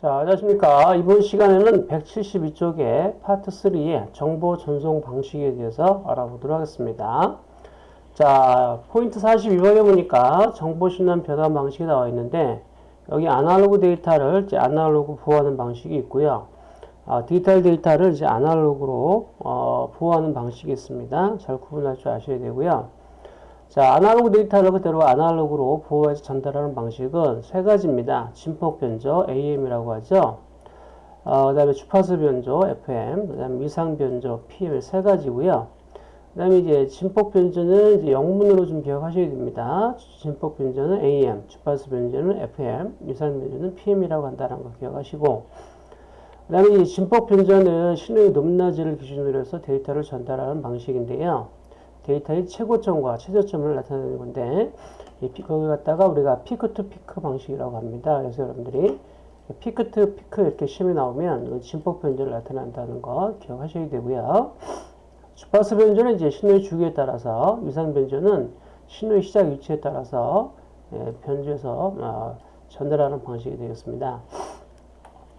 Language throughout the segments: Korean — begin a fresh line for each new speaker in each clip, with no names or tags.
자, 안녕하십니까. 이번 시간에는 172쪽의 파트 3의 정보 전송 방식에 대해서 알아보도록 하겠습니다. 자, 포인트 42번에 보니까 정보 신호 변환 방식이 나와 있는데, 여기 아날로그 데이터를 이제 아날로그 부호화하는 방식이 있고요. 아, 디지털 데이터를 이제 아날로그로 어, 부호화하는 방식이 있습니다. 잘 구분할 줄 아셔야 되고요. 자, 아날로그 데이터를 그대로 아날로그로 부호화해서 전달하는 방식은 세 가지입니다. 진폭 변조, AM이라고 하죠. 어, 그 다음에 주파수 변조, FM, 그 다음에 위상 변조, PM 세 가지고요. 그 다음에 이제 진폭 변조는 이제 영문으로 좀 기억하셔야 됩니다. 진폭 변조는 AM, 주파수 변조는 FM, 위상 변조는 PM이라고 한다는 거 기억하시고, 그 다음에 이 진폭 변조는 신호의 높낮이를 기준으로 해서 데이터를 전달하는 방식인데요. 데이터의 최고점과 최저점을 나타내는 건데 거기 갖다가 우리가 peak to peak 방식이라고 합니다. 그래서 여러분들이 peak to peak 이렇게 시험이 나오면 진폭 변조를 나타낸다는 거 기억하셔야 되고요. 주파수 변조는 이제 신호의 주기에 따라서 위상 변조는 신호의 시작 위치에 따라서 예, 변조해서 어, 전달하는 방식이 되겠습니다.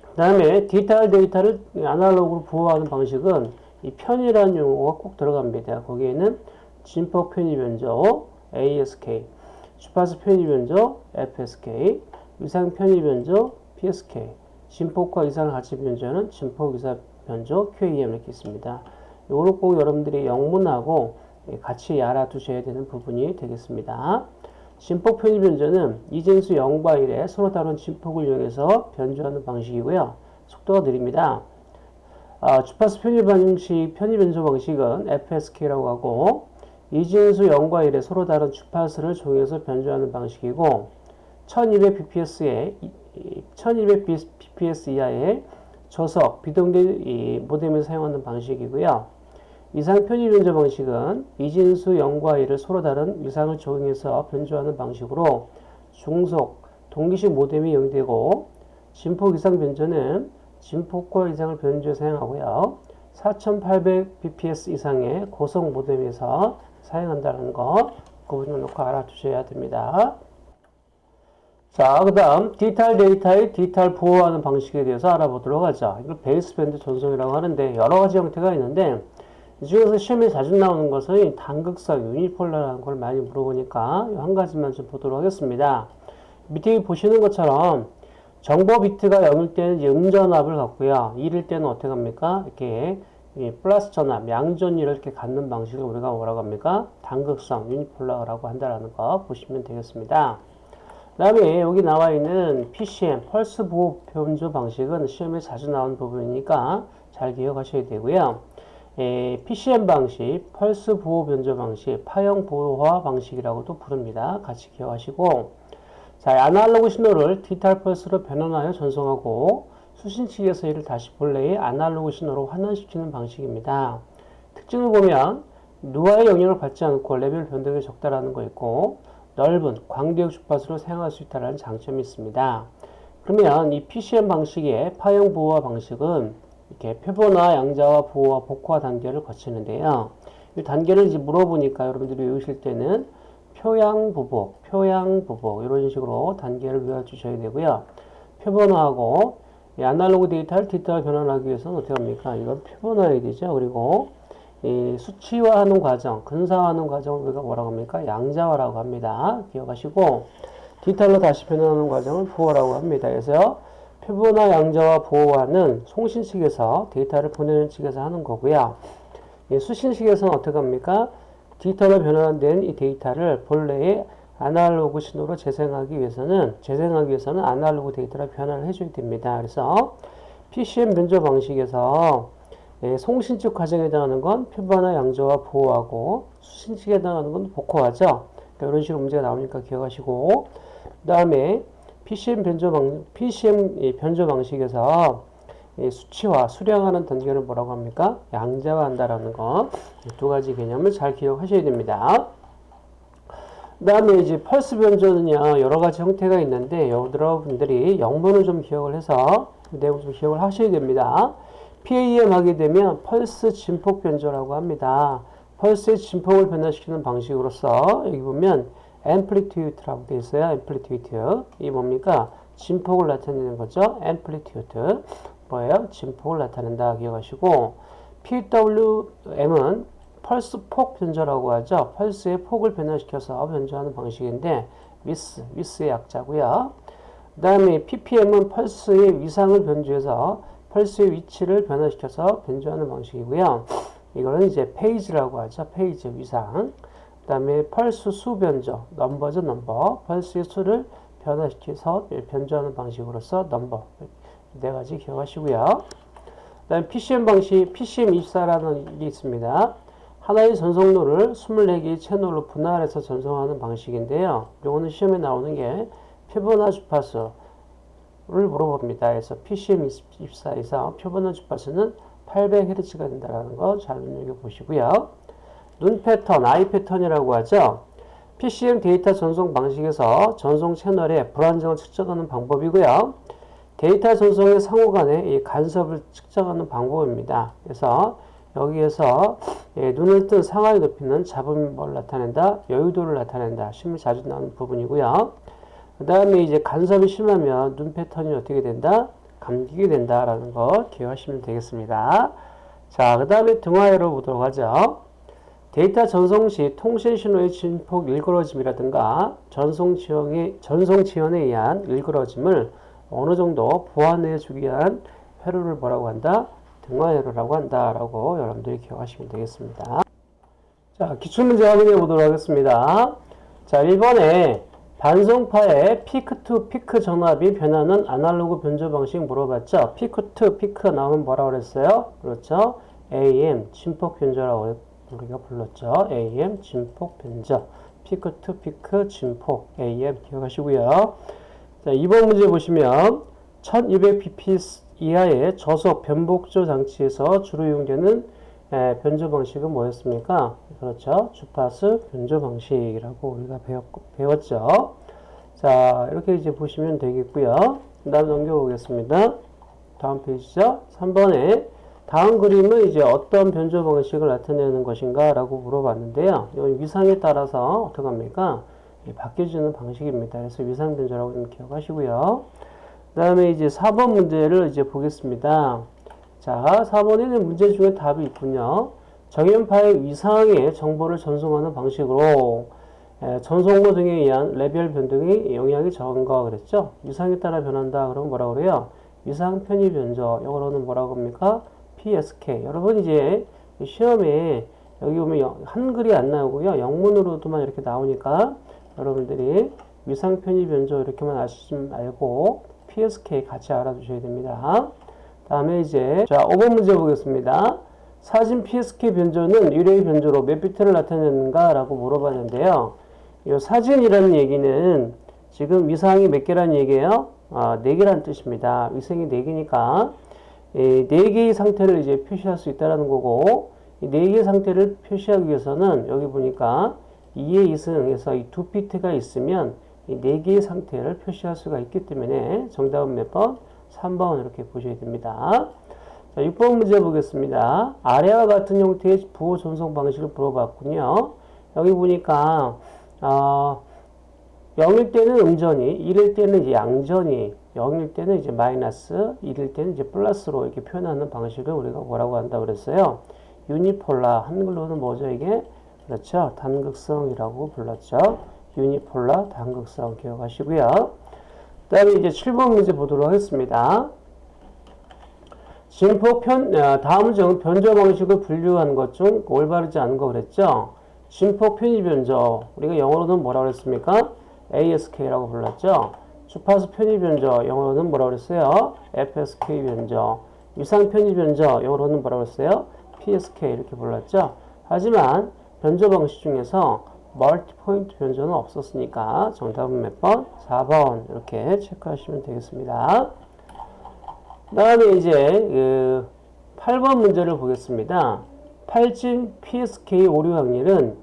그 다음에 디지털 데이터를 아날로그로 부호화하는 방식은 이 편이라는 용어가 꼭 들어갑니다. 거기에는 진폭 편이 변조 ASK, 주파수 편의 변조 FSK, 위상 편의 변조 PSK, 진폭과 이상 가치 변조는 진폭 이상 변조 QAM 이렇게 있습니다. 이거는 꼭 여러분들이 영문하고 같이 알아두셔야 되는 부분이 되겠습니다. 진폭 편의 변조는 이진수 0과 1에 서로 다른 진폭을 이용해서 변조하는 방식이고요. 속도가 느립니다. 아, 주파수 편의 방식, 편의 변조 방식은 FSK라고 하고 이진수 0과 1의 서로 다른 주파수를 조용해서 변조하는 방식이고 1200bps에 1200bps 이하의 저속 비동기 모뎀을 사용하는 방식이고요. 이상 편의 변조 방식은 이진수 0과 1을 서로 다른 위상을 적용해서 변조하는 방식으로 중속 동기식 모뎀이 이용되고 진폭 이상 변조는 진폭과 이상을 변조해 사용하고요. 4800bps 이상의 고속 모뎀에서 사용한다는 거 구분을 놓고 알아두셔야 됩니다. 자, 그 다음 디지털 데이터의 디지털 부호화하는 방식에 대해서 알아보도록 하죠. 이걸 baseband 전송이라고 하는데 여러 가지 형태가 있는데 이 중에서 시험에 자주 나오는 것은 단극성 unipolar라는 걸 많이 물어보니까 한 가지만 좀 보도록 하겠습니다. 밑에 보시는 것처럼 정보 비트가 0일 때는 음전압을 갖고요. 1일 때는 어떻게 합니까? 이렇게 플러스 전압, 양전위를 이렇게 갖는 방식을 우리가 뭐라고 합니까? 단극성, 유니폴러라고 한다는 거 보시면 되겠습니다. 그 다음에 여기 나와 있는 PCM, 펄스 보호 변조 방식은 시험에 자주 나온 부분이니까 잘 기억하셔야 되고요. 에, PCM 방식, 펄스 보호 변조 방식, 파형 보호화 방식이라고도 부릅니다. 같이 기억하시고 자, 아날로그 신호를 디지털 펄스로 변환하여 전송하고 수신 측에서 이를 다시 본래의 아날로그 신호로 환원시키는 방식입니다. 특징을 보면 누화의 영향을 받지 않고 레벨 변동이 적다라는 거 있고 넓은 광대역 주파수로 사용할 수 있다는 장점이 있습니다. 그러면 이 PCM 방식의 파형 부호화 방식은 이렇게 표본화, 양자화, 부호화, 복호화 단계를 거치는데요. 이 단계를 이제 물어보니까 여러분들이 외우실 때는 표양 보복, 표양 보복 이런 식으로 단계를 외워주셔야 되고요. 표본화하고 이 아날로그 데이터를 디지털 변환하기 위해서는 어떻게 합니까? 표본화해야 되죠. 그리고 이 수치화하는 과정, 근사화하는 과정을 우리가 뭐라고 합니까? 양자화라고 합니다. 기억하시고 디지털로 다시 변환하는 과정을 보호라고 합니다. 그래서 표본화, 양자화, 보호화는 송신 측에서 데이터를 보내는 측에서 하는 거고요. 수신 측에서는 어떻게 합니까? 디지털로 변환된 이 데이터를 본래의 아날로그 신호로 재생하기 위해서는 재생하기 위해서는 아날로그 데이터를 변환을 해줘야 됩니다. 그래서 PCM 변조 방식에서 예, 송신축 과정에 해당하는 건 표본화 양조와 보호하고 수신축에 해당하는 건 복호하죠. 그러니까 이런 식으로 문제가 나오니까 기억하시고 그 다음에 PCM 변조 방 PCM 변조 방식에서 수치화, 수량하는 단계를 뭐라고 합니까? 양자화한다라는 거두 가지 개념을 잘 기억하셔야 됩니다. 그 다음에 이제 펄스 변조는요, 여러 가지 형태가 있는데, 여러분들이 영문을 좀 기억을 해서, 그 내용 좀 기억을 하셔야 됩니다. PAM 하게 되면 펄스 진폭 변조라고 합니다. 펄스의 진폭을 변화시키는 방식으로서, 여기 보면, 앰플리튜드라고 되어 있어요. 앰플리튜드. 이 뭡니까? 진폭을 나타내는 거죠. amplitude. 뭐예요? 진폭을 나타낸다. 기억하시고 PWM은 펄스 폭 변조라고 하죠. 펄스의 폭을 변화시켜서 변조하는 방식인데 위스, 위스의 약자고요. 그 다음에 PPM은 펄스의 위상을 변조해서 펄스의 위치를 변화시켜서 변조하는 방식이고요. 이거는 이제 phase라고 하죠. phase 위상. 그 다음에 펄스 수 변조, 넘버죠 넘버. 펄스의 수를 변화시켜서 변조하는 방식으로서 넘버. 네 가지 기억하시고요. 그 다음에 PCM 방식, PCM24라는 게 있습니다. 하나의 전송로를 24개의 채널로 분할해서 전송하는 방식인데요. 이거는 시험에 나오는 게 표본화 주파수를 물어봅니다. 그래서 PCM24에서 표본화 주파수는 800Hz가 된다는 거 잘 눈여겨보시고요. 눈 패턴, 아이 패턴이라고 하죠. PCM 데이터 전송 방식에서 전송 채널의 불안정을 측정하는 방법이고요. 데이터 전송의 상호 간의 간섭을 측정하는 방법입니다. 그래서 여기에서 예, 눈을 뜬 상하의 높이는 잡음을 나타낸다, 여유도를 나타낸다. 시험에 자주 나오는 부분이고요. 그 다음에 이제 간섭이 심하면 눈 패턴이 어떻게 된다? 감기게 된다라는 거 기억하시면 되겠습니다. 자, 그 다음에 등화회로 보도록 하죠. 데이터 전송 시 통신 신호의 진폭 일그러짐이라든가 전송 지연에, 전송 지연에 의한 일그러짐을 어느 정도 보완해 주기 위한 회로를 뭐라고 한다? 등화회로라고 한다라고 여러분들이 기억하시면 되겠습니다. 자, 기출문제 확인해 보도록 하겠습니다. 자, 1번에 반송파의 peak to peak 전압이 변하는 아날로그 변조 방식 물어봤죠? peak to peak 나오면 뭐라고 그랬어요? 그렇죠? AM, 진폭 변조라고 우리가 불렀죠? AM, 진폭 변조. peak to peak, 진폭, AM 기억하시고요. 자, 2번 문제 보시면 1200bps 이하의 저속 변복조 장치에서 주로 이용되는 에, 변조 방식은 뭐였습니까? 그렇죠. 주파수 변조 방식이라고 우리가 배웠, 배웠죠. 자, 이렇게 이제 보시면 되겠고요. 그 다음 넘겨보겠습니다. 다음 페이지죠. 3번에 다음 그림은 이제 어떤 변조 방식을 나타내는 것인가 라고 물어봤는데요. 이 위상에 따라서 어떻게 합니까? 바뀌어지는 방식입니다. 그래서 위상 변조라고 좀 기억하시고요. 그 다음에 이제 4번 문제를 이제 보겠습니다. 자, 4번에는 문제 중에 답이 있군요. 정현파의 위상의 정보를 전송하는 방식으로 전송로 등에 의한 레벨 변동이 영향이 적은 거 그랬죠? 위상에 따라 변한다. 그럼 뭐라고 그래요? 위상 편의 변조. 영어로는 뭐라고 합니까? PSK. 여러분 이제 시험에 여기 보면 한글이 안 나오고요. 영문으로도만 이렇게 나오니까 여러분들이 위상 편의 변조 이렇게만 아시면 알고 PSK 같이 알아두셔야 됩니다. 다음에 이제 자 5번 문제 보겠습니다. 사진 PSK 변조는 유래의 변조로 몇 비트를 나타내는가 라고 물어봤는데요. 이 사진이라는 얘기는 지금 위상이 몇 개라는 얘기예요? 아, 네 개라는 뜻입니다. 위성이 네 개니까 네 개의 상태를 이제 표시할 수 있다는 거고 네 개의 상태를 표시하기 위해서는 여기 보니까 2의 2승에서 이두 비트가 있으면 이 네 개의 상태를 표시할 수가 있기 때문에 정답은 몇 번? 3번 이렇게 보셔야 됩니다. 자, 6번 문제 보겠습니다. 아래와 같은 형태의 부호 전송 방식을 물어봤군요. 여기 보니까 어, 0일 때는 음전이, 1일 때는 이제 양전이, 0일 때는 이제 마이너스, 1일 때는 이제 플러스로 이렇게 표현하는 방식을 우리가 뭐라고 한다 그랬어요? 유니폴라. 한글로는 뭐죠, 이게? 그렇죠. 단극성이라고 불렀죠. 유니폴라 단극성 기억하시고요. 그 다음에 이제 7번 문제 보도록 하겠습니다. 진폭 편, 아, 다음 중 변조 방식을 분류한 것 중 올바르지 않은 거 그랬죠? 진폭 편의 변조. 우리가 영어로는 뭐라고 그랬습니까? ASK라고 불렀죠? 주파수 편의 변조. 영어로는 뭐라고 그랬어요? FSK 변조. 위상 편의 변조. 영어로는 뭐라고 그랬어요? PSK 이렇게 불렀죠? 하지만 변조 방식 중에서 멀티 포인트 변조는 없었으니까 정답은 몇 번? 4번 이렇게 체크하시면 되겠습니다. 다음에 이제 그 8번 문제를 보겠습니다. 8진 PSK 오류 확률은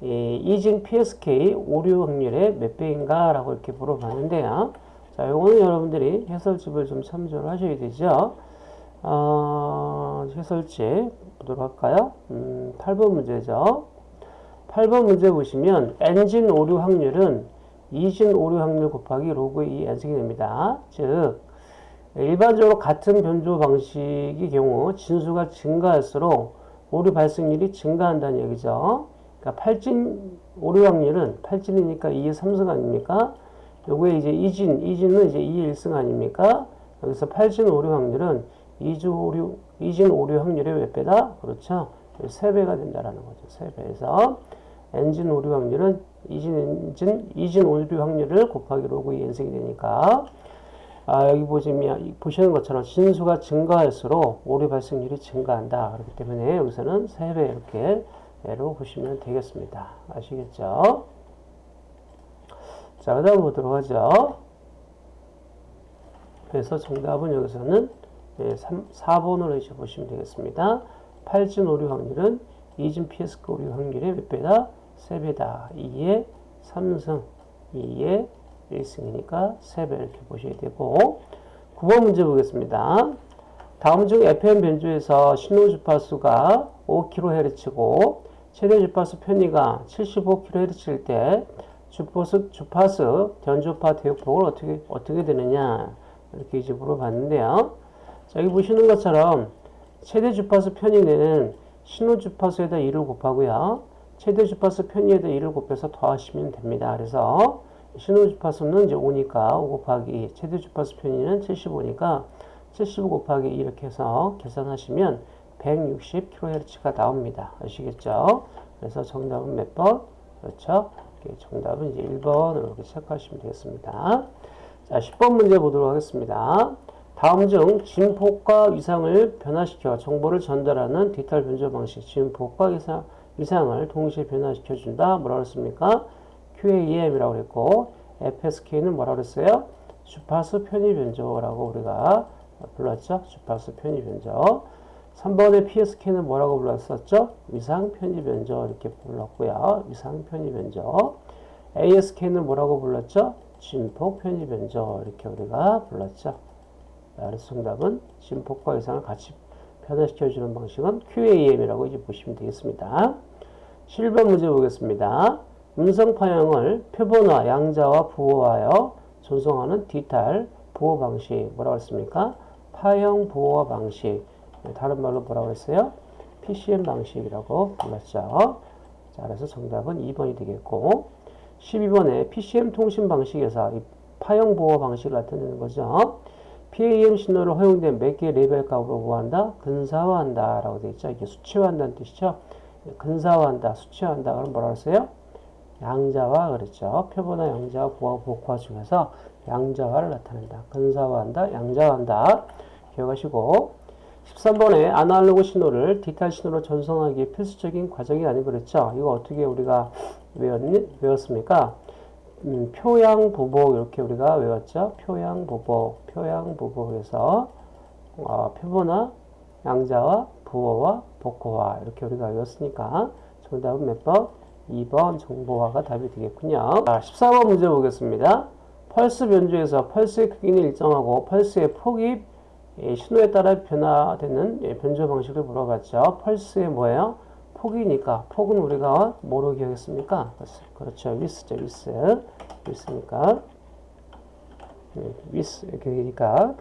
이진 PSK 오류 확률의 몇 배인가 라고 이렇게 물어봤는데요. 자, 요거는 여러분들이 해설집을 좀 참조를 하셔야 되죠. 어, 해설집 보도록 할까요? 음, 8번 문제죠. 8번 문제 보시면 엔진 오류 확률은 이진 오류 확률 곱하기 로그 2 n승이 됩니다. 즉 일반적으로 같은 변조 방식의 경우 진수가 증가할수록 오류 발생률이 증가한다는 얘기죠. 그러니까 팔진 오류 확률은 팔진이니까 2의 3승 아닙니까? 요거에 이제 이진, 이진은 이제 2의 1승 아닙니까? 여기서 팔진 오류 확률은 이주 오류, 이진 오류 확률의 몇 배다? 그렇죠. 3배가 된다라는 거죠. 3배에서 n진 오류 확률은 이진 n진, 이진 오류 확률을 곱하기 로그 2 n승이 되니까 아, 여기 보시면, 보시는 것처럼 진수가 증가할수록 오류 발생률이 증가한다. 그렇기 때문에 여기서는 3배 이렇게 로 보시면 되겠습니다. 아시겠죠? 자, 그 다음 보도록 하죠. 그래서 정답은 여기서는 3, 4번으로 이제 보시면 되겠습니다. 8진 오류 확률은 2진 PS 오류 확률의 몇 배다? 3배다. 2의 3승, 2의 1승이니까 3배 이렇게 보셔야 되고 9번 문제 보겠습니다. 다음 중 FM 변조에서 신호 주파수가 5kHz고 최대 주파수 편의가 75kHz일 때 주파수, 주파수 변조파 대역폭을 어떻게, 어떻게 되느냐 이렇게 이제 물어봤는데요. 자, 여기 보시는 것처럼 최대 주파수 편의는 신호 주파수에다 2를 곱하고요. 최대 주파수 편의에다 2를 곱해서 더하시면 됩니다. 그래서 신호 주파수는 이제 5니까 5 곱하기 최대 주파수 편의는 75니까 75 곱하기 이렇게 해서 계산하시면 160kHz가 나옵니다. 아시겠죠? 그래서 정답은 몇 번? 그렇죠? 정답은 이제 1번으로 이렇게 체크하시면 되겠습니다. 자, 10번 문제 보도록 하겠습니다. 다음 중 진폭과 위상을 변화시켜 정보를 전달하는 디지털 변조 방식 진폭과 위상, 위상을 동시에 변화시켜 준다. 뭐라고 했습니까? QAM이라고 그랬고 FSK는 뭐라고 그랬어요? 주파수 편의 변조라고 우리가 불렀죠. 주파수 편의 변조. 3번의 PSK는 뭐라고 불렀었죠? 위상 편의 변조 이렇게 불렀고요. 위상 편의 변조. ASK는 뭐라고 불렀죠? 진폭 편의 변조 이렇게 우리가 불렀죠. 그래서 정답은 진폭과 위상을 같이 변화시켜주는 방식은 QAM이라고 이제 보시면 되겠습니다. 7번 문제 보겠습니다. 음성 파형을 표본화, 양자와 부호하여 전송하는 디지털 부호 방식 뭐라고 했습니까? 파형 부호화 방식 다른 말로 뭐라고 했어요? PCM 방식이라고 불렀죠. 자, 그래서 정답은 2번이 되겠고 12번에 PCM 통신 방식에서 파형 부호 방식을 나타내는 거죠. PAM 신호를 허용된 몇 개의 레벨 값으로 부호화한다? 근사화한다 라고 되어 있죠. 이게 수치화한다는 뜻이죠. 근사화한다, 수치화한다. 그럼 뭐라고 했어요? 양자화 그랬죠. 표본화, 양자화, 부호화, 복호화 중에서 양자화를 나타낸다. 근사화한다, 양자화한다. 기억하시고 13번에 아날로그 신호를 디지털 신호로 전송하기 필수적인 과정이 아니 그랬죠. 이거 어떻게 우리가 외웠니? 외웠습니까? 음, 표양 보복 이렇게 우리가 외웠죠. 표양 보복, 표양 보복에서 어, 표본화, 양자와 부호와 복호화 이렇게 우리가 외웠으니까 정답은 몇 번? 2번 정보화가 답이 되겠군요. 자, 14번 문제 보겠습니다. 펄스 변조에서 펄스의 크기는 일정하고 펄스의 폭이 신호에 따라 변화되는 변조 방식을 물어봤죠. 펄스의 뭐예요? 폭이니까 폭은 우리가 뭐로 기억했습니까? 그렇죠. 위스죠. 위스. 위스니까 위스 이렇게 되니까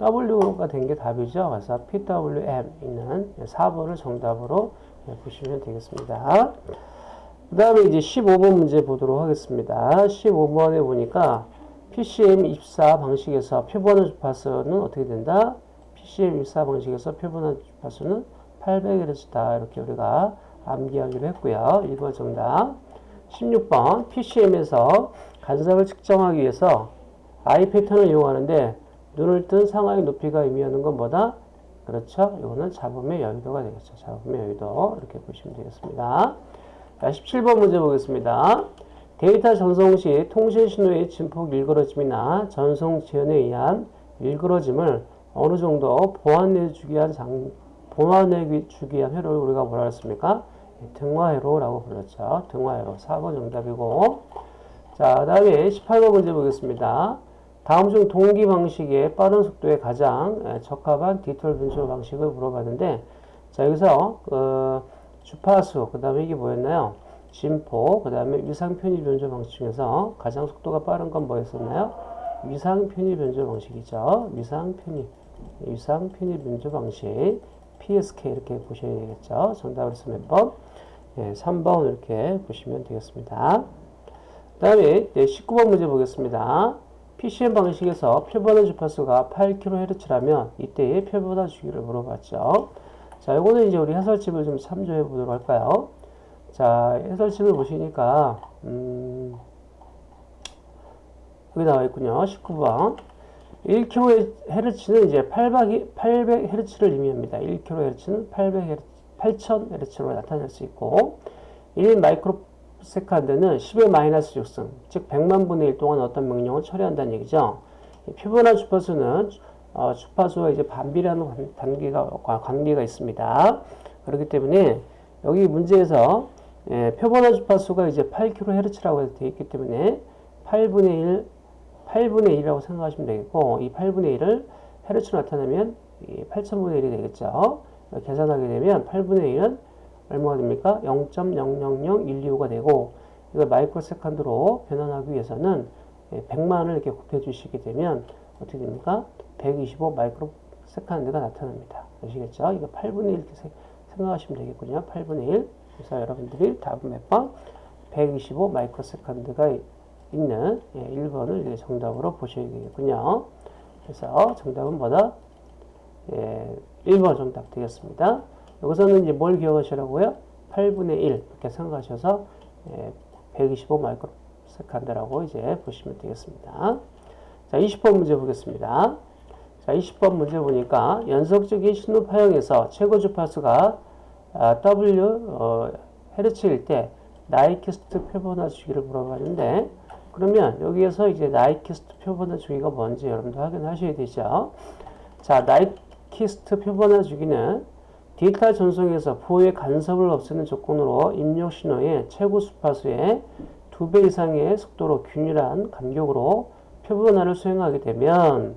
W가 된 게 답이죠. 그래서 PWM 있는 4번을 정답으로 보시면 되겠습니다. 그 다음에 이제 15번 문제 보도록 하겠습니다. 15번에 보니까 PCM24 방식에서 표본화 주파수는 어떻게 된다? PCM24 방식에서 표본화 주파수는 800Hz다. 이렇게 우리가 암기하기로 했고요. 1번 정답. 16번 PCM에서 간섭을 측정하기 위해서 I 패턴을 이용하는데 눈을 뜬 상하의 높이가 의미하는 건 뭐다? 그렇죠. 이거는 잡음의 여유도가 되겠죠. 잡음의 여유도. 이렇게 보시면 되겠습니다. 자, 17번 문제 보겠습니다. 데이터 전송 시 통신 신호의 진폭 일그러짐이나 전송 지연에 의한 일그러짐을 어느 정도 보완해 주기 위한 장, 보완해 주기 위한 회로를 우리가 뭐라 했습니까? 등화회로라고 불렀죠. 등화회로. 4번 정답이고. 자, 그 다음에 18번 문제 보겠습니다. 다음 중 동기 방식의 빠른 속도에 가장 적합한 디지털 분출 방식을 물어봤는데, 자, 여기서, 어, 주파수, 그 다음에 이게 뭐였나요? 진포, 그 다음에 위상 편입 변조 방식 중에서 가장 속도가 빠른 건 뭐였었나요? 위상 편입 변조 방식이죠. 위상 편입, 위상 편입 변조 방식, PSK 이렇게 보셔야 되겠죠. 정답을 쓰면 몇 번? 예, 3번 이렇게 보시면 되겠습니다. 그 다음에 19번 문제 보겠습니다. PCM 방식에서 표본의 주파수가 8kHz라면 이때의 표본화 주기를 물어봤죠. 자, 이거는 이제 우리 해설집을 좀 참조해 보도록 할까요? 자, 해설집을 보시니까, 음, 여기 나와 있군요. 19번. 1kHz는 이제 800, 800Hz를 의미합니다. 1kHz는 800Hz, 8000Hz로 나타낼 수 있고, 1 마이크로 세컨드는 10의 마이너스 6승, 즉 100만 분의 1 동안 어떤 명령을 처리한다는 얘기죠. 표본화 주파수는 어, 주파수와 이제 반비라는 단계가, 관계가 있습니다. 그렇기 때문에 여기 문제에서 예, 표본화 주파수가 이제 8kHz라고 되어 있기 때문에 8분의 1, 8분의 1이라고 생각하시면 되겠고, 이 8분의 1을 헤르츠로 나타내면 8천분의 1이 되겠죠. 계산하게 되면 8분의 1은 얼마가 됩니까? 0.000125가 되고, 이걸 microsecond로 변환하기 위해서는 100만을 이렇게 곱해주시게 되면 어떻게 됩니까? 125 microsecond가 나타납니다. 아시겠죠? 이거 8분의 1 이렇게 생각하시면 되겠군요. 8분의 1. 그래서 여러분들이 답은 몇 번? 125 microsecond가 있는 예, 1번을 정답으로 보셔야 되겠군요. 그래서 정답은 뭐다? 예, 1번 정답 되겠습니다. 여기서는 이제 뭘 기억하시라고요? 8분의 1 이렇게 생각하셔서 예, 125 microsecond라고 이제 보시면 되겠습니다. 자, 20번 문제 보겠습니다. 자, 20번 문제 보니까 연속적인 신호 파형에서 최고 주파수가 아, W 어, 헤르츠일 때 나이키스트 표본화 주기를 물어봤는데 그러면 여기에서 이제 나이키스트 표본화 주기가 뭔지 여러분들 확인하셔야 되죠. 자, 나이키스트 표본화 주기는 데이터 전송에서 부호의 간섭을 없애는 조건으로 입력 신호의 최고 주파수의 2배 이상의 속도로 균일한 간격으로 표본화를 수행하게 되면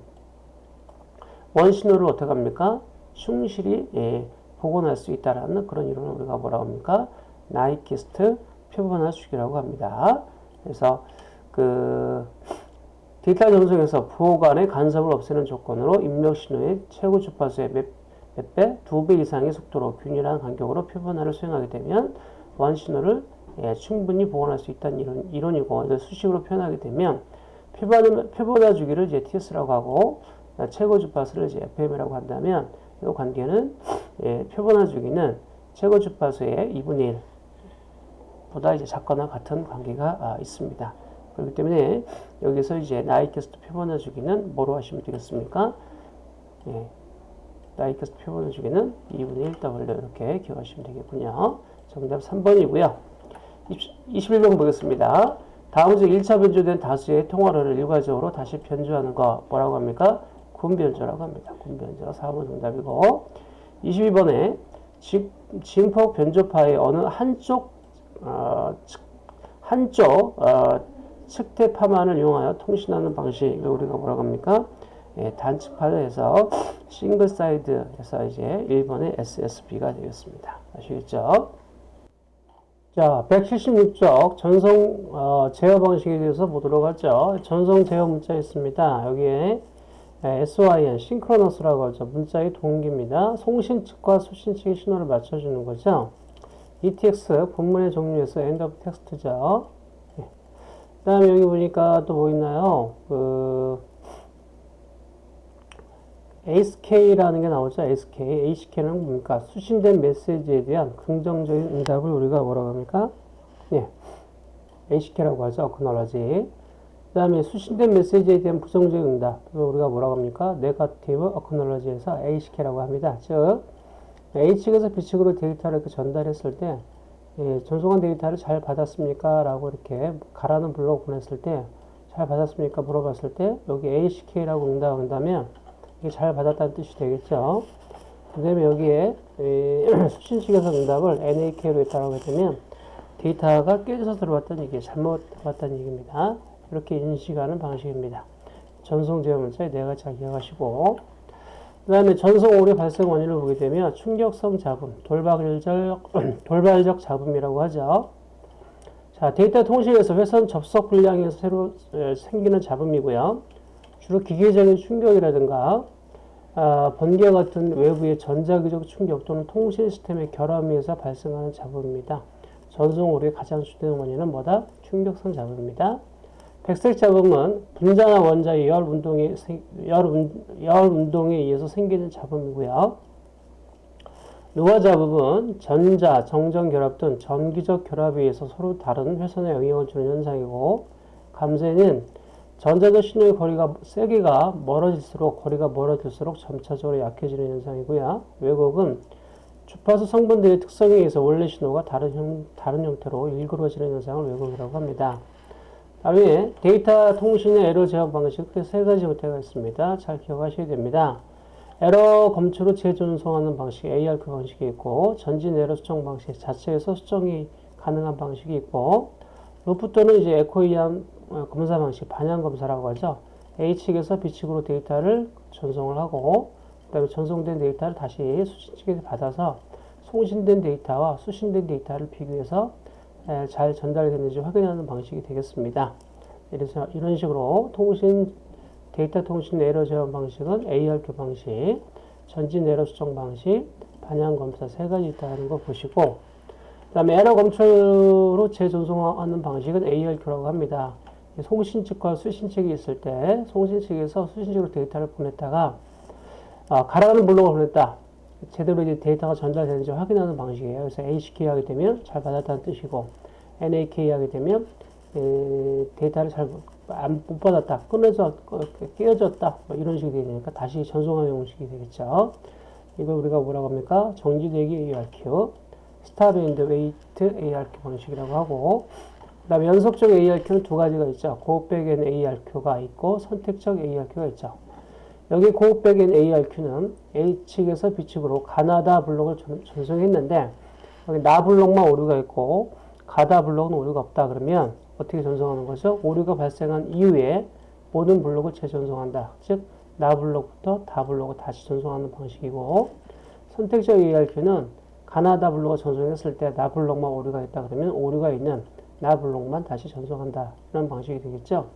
원신호를 어떻게 합니까? 충실히 예, 복원할 수 있다라는 그런 이론을 우리가 뭐라고 합니까? 나이키스트 표본화 주기라고 합니다. 그래서 그 데이터 전송에서 부호 간의 간섭을 없애는 조건으로 입력 신호의 최고 주파수의 몇, 몇 배? 두 배 이상의 속도로 균일한 간격으로 표본화를 수행하게 되면 원 신호를 예, 충분히 복원할 수 있다는 이론, 이론이고 이걸 수식으로 표현하게 되면 표본, 표본화 주기를 이제 TS라고 하고 최고 주파수를 이제 FM이라고 한다면 이 관계는 예, 표본화 주기는 최고 주파수의 2분의 1보다 이제 작거나 같은 관계가 아, 있습니다. 그렇기 때문에 여기서 이제 나이캐스트 표본화 주기는 뭐로 하시면 되겠습니까? 예, 나이캐스트 표본화 주기는 2분의 1W 이렇게 기억하시면 되겠군요. 정답 3번이고요. 21번 보겠습니다. 다음 중 1차 변조된 다수의 통화를 일괄적으로 다시 변조하는 거 뭐라고 합니까? 군변조라고 합니다. 군변조 4번 정답이고 22번에 진폭 변조파의 어느 한쪽 어, 한쪽 어, 측대파만을 이용하여 통신하는 방식을 우리가 뭐라고 합니까? 예, 단측파에서 single side에서 이제 1번의 SSB가 되겠습니다. 아시겠죠? 자, 176쪽 전송 어, 제어 방식에 대해서 보도록 하죠. 전송 제어 문자 있습니다. 여기에 SYN, synchronous라고 하죠. 문자의 동기입니다. 송신 측과 수신 측의 신호를 맞춰주는 거죠. ETX, 본문의 종료에서 end of text죠. 네. 그 다음에 여기 보니까 또 뭐 있나요? 그, ASK라는 게 나오죠. ASK. ASK는 뭡니까? 수신된 메시지에 대한 긍정적인 응답을 우리가 뭐라고 합니까? 네. ASK라고 하죠. 어크놀러지. 그 다음에 수신된 메시지에 대한 부정적 응답, 우리가 뭐라고 합니까? 네가티브 어크놀러지에서 H키라고 합니다. 즉, H측에서 B측으로 데이터를 이렇게 전달했을 때, 예, 전송한 데이터를 잘 받았습니까? 라고 이렇게 가라는 불러 보냈을 때, 잘 받았습니까? 물어봤을 때, 여기 HK라고 응답한다면, 잘 받았다는 뜻이 되겠죠. 그 다음에 여기에 예, 수신 측에서 응답을 NAK로 했다고 했다면, 데이터가 깨져서 들어왔다는 얘기, 잘못 왔다는 얘기입니다. 이렇게 인식하는 방식입니다. 전송 제어 문자에 내가 잘 기억하시고 그 다음에 전송 오류 발생 원인을 보게 되면 충격성 잡음, 돌발적, 돌발적 잡음이라고 하죠. 자, 데이터 통신에서 회선 접속 불량에서 새로 에, 생기는 잡음이고요. 주로 기계적인 충격이라든가 아, 번개와 같은 외부의 전자기적 충격 또는 통신 시스템의 결함에 의해서 발생하는 잡음입니다. 전송 오류의 가장 주된 원인은 뭐다? 충격성 잡음입니다. 백색 잡음은 분자나 원자의 열 운동에 생- 열, 운, 열 운동에 의해서 생기는 잡음이고요. 노화 잡음은 전자, 정전 결합 등 전기적 결합에 의해서 서로 다른 회선에 영향을 주는 현상이고 감쇄는 전자적 신호의 거리가 세기가 멀어질수록 거리가 멀어질수록 점차적으로 약해지는 현상이고요. 왜곡은 주파수 성분들의 특성에 의해서 원래 신호가 다른, 형, 다른 형태로 일그러지는 현상을 왜곡이라고 합니다. 다음에 데이터 통신의 에러 제어 방식 크게 세 가지 형태가 있습니다. 잘 기억하셔야 됩니다. 에러 검출로 재전송하는 방식 ARQ 방식이 있고 전진 에러 수정 방식 자체에서 수정이 가능한 방식이 있고 루프 또는 이제 에코에 의한 어, 검사 방식 반향 검사라고 하죠. A측에서 B측으로 데이터를 전송을 하고 그 다음에 전송된 데이터를 다시 수신 측에서 받아서 송신된 데이터와 수신된 데이터를 비교해서 에, 잘 전달됐는지 확인하는 방식이 되겠습니다. 이래서 이런 식으로 통신 데이터 통신 에러 제어 방식은 ARQ 방식, 전진 에러 수정 방식, 반향 검사 세 가지 있다는 거 보시고 그 다음에 에러 검출로 재전송하는 방식은 ARQ라고 합니다. 송신 측과 수신 측이 있을 때 송신 측에서 수신 측으로 데이터를 보냈다가 아, 가라가는 블록을 보냈다. 제대로 이제 데이터가 전달되는지 확인하는 방식이에요. 그래서 ACK 하게 되면 잘 받았다는 뜻이고 NAK 하게 되면 에, 데이터를 잘 못 받았다, 끊어져, 끼어졌다, 뭐 이런 식이 되니까 다시 전송하는 형식이 되겠죠. 이걸 우리가 뭐라고 합니까? 정지대기 ARQ, stop and wait ARQ 방식이라고 하고, 그 다음에 연속적 ARQ는 두 가지가 있죠. Go-Back-N ARQ가 있고 선택적 ARQ가 있죠. 여기 Go-Back-N ARQ는 A측에서 B측으로 가나다 블록을 전- 전송했는데 여기 나 블록만 오류가 있고 가다 블록은 오류가 없다 그러면 어떻게 전송하는 거죠? 오류가 발생한 이후에 모든 블록을 재전송한다. 즉, 나 블록부터 다 블록을 다시 전송하는 방식이고 선택적 ARQ는 가나다 블록을 전송했을 때 나 블록만 오류가 있다 그러면 오류가 있는 나 블록만 다시 전송한다. 이런 방식이 되겠죠.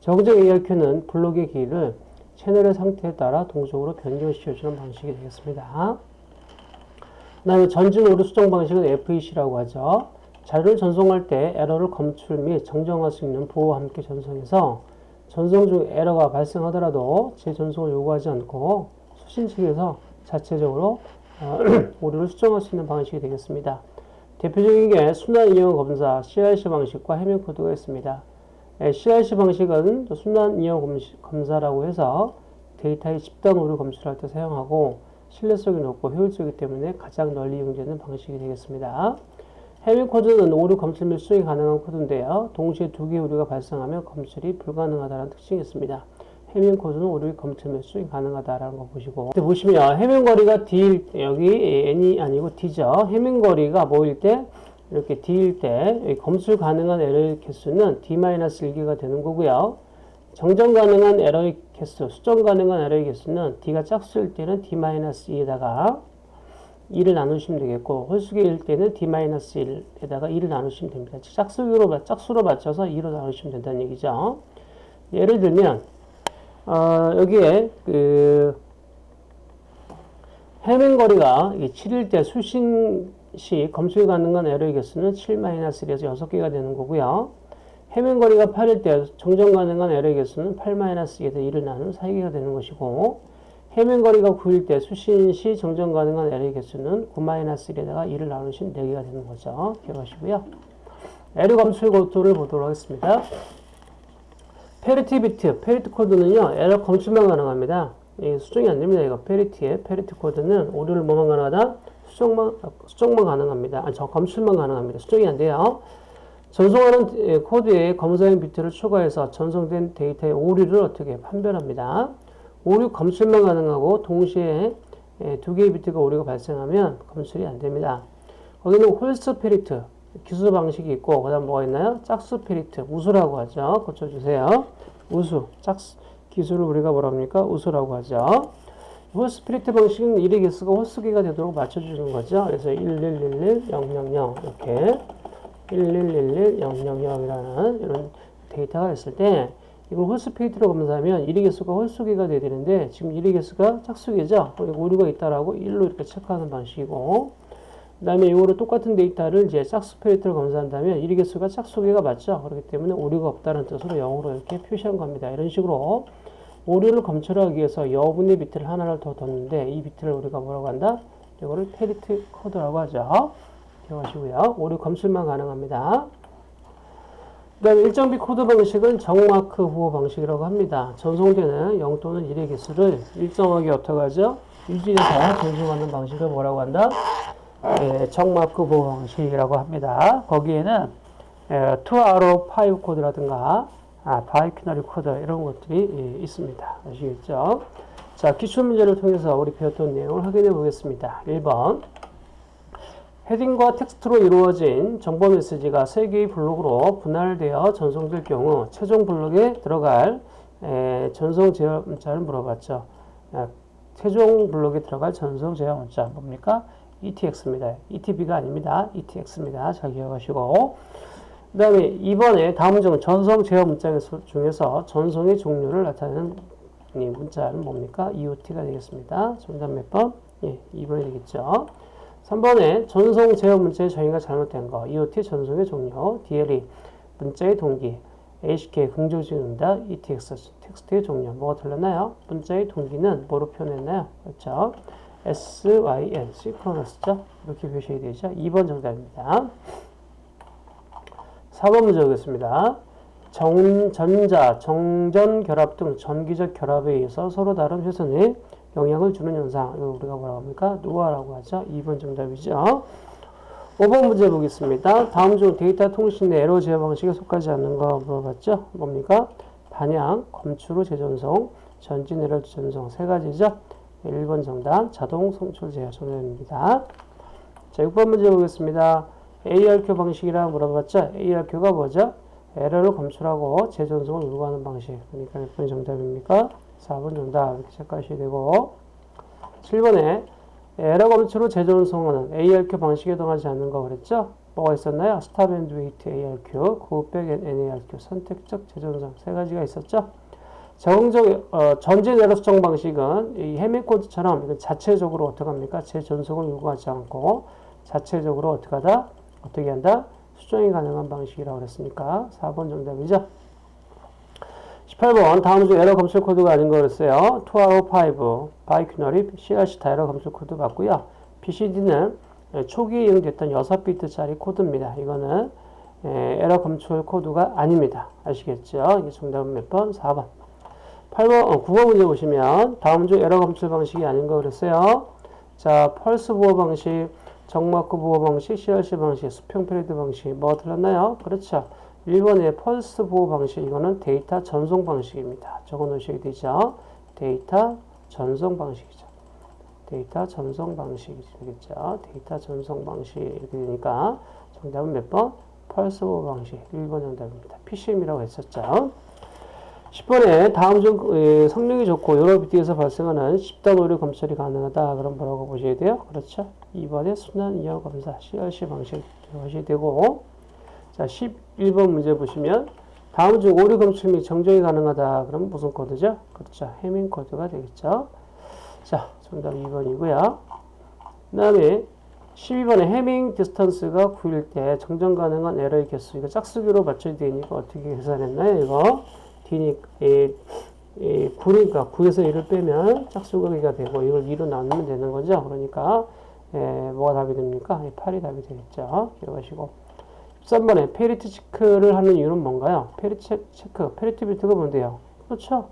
정적 ARQ는 블록의 길이를 채널의 상태에 따라 동적으로 변경시켜주는 방식이 되겠습니다. 그 다음에 전진 오류 수정 방식은 FEC라고 하죠. 자료를 전송할 때 에러를 검출 및 정정할 수 있는 보호와 함께 전송해서 전송 중 에러가 발생하더라도 재전송을 요구하지 않고 수신 측에서 자체적으로 어, 오류를 수정할 수 있는 방식이 되겠습니다. 대표적인 게 순환 이용 검사 CRC 방식과 해명 코드가 있습니다. 예, CRC 방식은 순환 이용 검시- 검사라고 해서 데이터의 집단 오류 검출할 때 사용하고 신뢰성이 높고 효율적이기 때문에 가장 널리 이용되는 방식이 되겠습니다. 해밍 코드는 오류 검출 및 수정이 가능한 코드인데요. 동시에 두 개의 오류가 발생하면 검출이 불가능하다는 특징이 있습니다. 해밍 코드는 오류의 검출 및 수정 가능하다라는 거 보시고 보시면 해밍 거리가 때, 여기 N이 아니고 D죠. 해밍 거리가 뭐일 때 이렇게 D일 때 검출 가능한 에러의 개수는 D-1개가 되는 거고요. 정정 가능한 에러의 개수, 수정 가능한 에러의 개수는 D가 짝수일 때는 D-2에다가 2를 나누시면 되겠고 홀수기일 때는 D-1에다가 2를 나누시면 됩니다. 짝수로, 짝수로 맞춰서 2로 나누시면 된다는 얘기죠. 예를 들면 어, 여기에 그 해면 거리가 7일 때 수신 시 검출 가능한 에러의 개수는 7-1에서 6개가 되는 거고요. 해밍 거리가 8일 때 정정 가능한 에러의 개수는 8-2에서 2를 나눈 4개가 되는 것이고 해밍 거리가 9일 때 수신 시 정정 가능한 에러의 개수는 9-1에다가 2를 나누신 4개가 되는 거죠. 기억하시고요. 에러 검출 코드를 보도록 하겠습니다. 패리티 비트, 패리티 코드는요, 에러 검출만 가능합니다. 이 수정이 안 됩니다. 이거 패리티의 패리티 코드는 오류를 뭐만 가능하다? 수정만, 수정만 가능합니다. 아니, 저 검출만 가능합니다. 수정이 안 돼요. 전송하는 예, 코드에 검사용 비트를 추가해서 전송된 데이터의 오류를 어떻게 판별합니다. 오류 검출만 가능하고 동시에 예, 두 개의 비트가 오류가 발생하면 검출이 안 됩니다. 거기는 홀수 패리티 기수 방식이 있고 그 다음 뭐가 있나요? 짝수 패리티 우수라고 하죠. 고쳐주세요. 우수 짝수 기수를 우리가 뭐라 합니까? 우수라고 하죠. 홀수 패리티 방식은 1의 개수가 홀수 개가 되도록 맞춰주는 거죠. 그래서 1, 1, 1, 1, 0, 0, 0 이렇게 1111000이라는 이런 데이터가 있을 때 이걸 홀수 패리티로 검사하면 1의 개수가 홀수 개가 돼야 되는데 지금 1의 개수가 짝수 개죠. 그리고 오류가 있다라고 1로 이렇게 체크하는 방식이고 그 다음에 이거로 똑같은 데이터를 이제 짝수 패리티로 검사한다면 1의 개수가 짝수 개가 맞죠. 그렇기 때문에 오류가 없다는 뜻으로 0으로 이렇게 표시한 겁니다. 이런 식으로 오류를 검출하기 위해서 여분의 비트를 하나를 더 뒀는데 이 비트를 우리가 뭐라고 한다? 이거를 패리티 코드라고 하죠. 기억하시고요. 오류 검출만 가능합니다. 그 다음에 일정비 코드 방식은 정마크 부호 방식이라고 합니다. 전송되는 0 또는 1의 개수를 일정하게 어떻게 하죠? 유지해서 전송하는 방식을 뭐라고 한다? 예, 정마크 부호 방식이라고 합니다. 거기에는 예, 2 out of 5 코드라든가 아, biquinary 코드 이런 것들이 예, 있습니다. 아시겠죠? 자, 기출 문제를 통해서 우리 배웠던 내용을 확인해 보겠습니다. 1번 헤딩과 텍스트로 이루어진 정보 메시지가 세 개의 블록으로 분할되어 전송될 경우 최종 블록에 들어갈 에, 전송 제어 문자를 물어봤죠. 에, 최종 블록에 들어갈 전송 제어 문자 뭡니까? ETX입니다. ETB가 아닙니다. ETX입니다. 잘 기억하시고 그 다음에 이번에 다음 중 전송 제어 문자 중에서 전송의 종류를 나타내는 이 문자는 뭡니까? EOT가 되겠습니다. 정답 몇 번? 예, 2번이 되겠죠. 3번에 전송 제어 문자의 정의가 잘못된 거. EOT 전송의 종류. DLE 문자의 동기. HK 긍정적 응답. ETX 텍스트의 종류. 뭐가 틀렸나요? 문자의 동기는 뭐로 표현했나요? 그렇죠. SYN 시크로너스죠. 이렇게 표시해야 되죠. 2번 정답입니다. 4번 문제 보겠습니다. 정, 전자, 정전 결합 등 전기적 결합에 의해서 서로 다른 회선에 영향을 주는 현상. 이거 우리가 뭐라고 합니까? 노화라고 하죠. 2번 정답이죠. 5번 문제 보겠습니다. 다음 중 데이터 통신 내 에러 제어 방식에 속하지 않는 거 물어봤죠? 뭡니까? 반향, 검출 후 재전송, 전진 에러 재전송 세 가지죠. 1번 정답, 자동 송출 제어 정답입니다. 자, 6번 문제 보겠습니다. ARQ 방식이라 물어봤죠? ARQ가 뭐죠? 에러를 검출하고 재전송을 요구하는 방식. 그러니까 몇 번이 정답입니까? 4번 정답 이렇게 체크하셔야 되고 7번에 에러 검출 후 재전송하는 ARQ 방식에 속하지 않는 거 그랬죠? 뭐가 있었나요? stop and wait ARQ, Go-Back-N ARQ, 선택적 재전송 세 가지가 있었죠? 적응적 어, 전진 에러 수정 방식은 이 해밍 코드처럼 이건 자체적으로 어떻게 합니까? 재전송을 요구하지 않고 자체적으로 어떻게 하다? 어떻게 한다? 수정이 가능한 방식이라고 그랬으니까 4번 정답이죠. 18번 다음 중 에러 검출 코드가 아닌 거 그랬어요. 2RO5 바이큐너리 CRC 다 에러 검출 코드 맞고요. BCD는 초기에 이용됐던 6비트짜리 코드입니다. 이거는 에러 검출 코드가 아닙니다. 아시겠죠? 이게 정답은 몇 번? 4번. 8번, 어, 9번 문제 보시면 다음 중 에러 검출 방식이 아닌 거 그랬어요. 자, 펄스 부호 방식, 정마크 부호 방식, CRC 방식, 수평 패리티 방식 뭐가 틀렸나요? 그렇죠. 1번의 펄스 부호 방식 이거는 데이터 전송 방식입니다. 적어 놓으셔야 되죠. 데이터 전송 방식이죠. 데이터 전송 방식이겠죠. 데이터 전송 방식 이렇게 되니까 정답은 몇 번? 펄스 부호 방식 1번 정답입니다. PCM이라고 했었죠. 10번에 다음 중 성능이 좋고 여러 비트에서 발생하는 집단 오류 검출이 가능하다. 그럼 뭐라고 보셔야 돼요? 그렇죠. 2번에 순환 잉여 검사 CRC 방식 하셔야 되고 자 11번 문제 보시면 다음 중 오류 검출 및 정정이 가능하다. 그럼 무슨 코드죠? 그렇죠. 해밍 코드가 되겠죠. 자 정답 2번이고요. 그 다음에 12번에 Hamming distance가 9일 때 정정 가능한 에러의 개수 이거 짝수기로 맞춰야 되니까 어떻게 계산했나요? 이거 D니까 이, 이 9니까 9에서 1을 빼면 짝수기가 되고 이걸 2로 나누면 되는 거죠. 그러니까 예, 뭐가 답이 됩니까? 8이 답이 되겠죠. 기억하시고 13번에 패리티 체크를 하는 이유는 뭔가요? 패리티 체크, 패리티 비트가 뭔데요? 그렇죠.